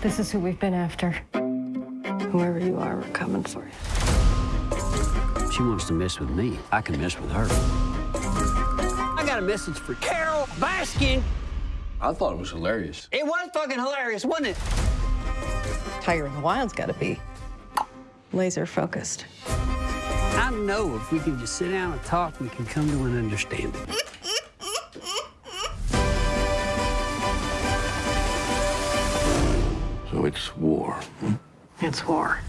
This is who we've been after. Whoever you are, we're coming for you. She wants to mess with me. I can mess with her. I got a message for Carole Baskin. I thought it was hilarious. It was fucking hilarious, wasn't it? Tiger in the Wild's got to be laser focused. I know if we can just sit down and talk, we can come to an understanding. It's war. It's war.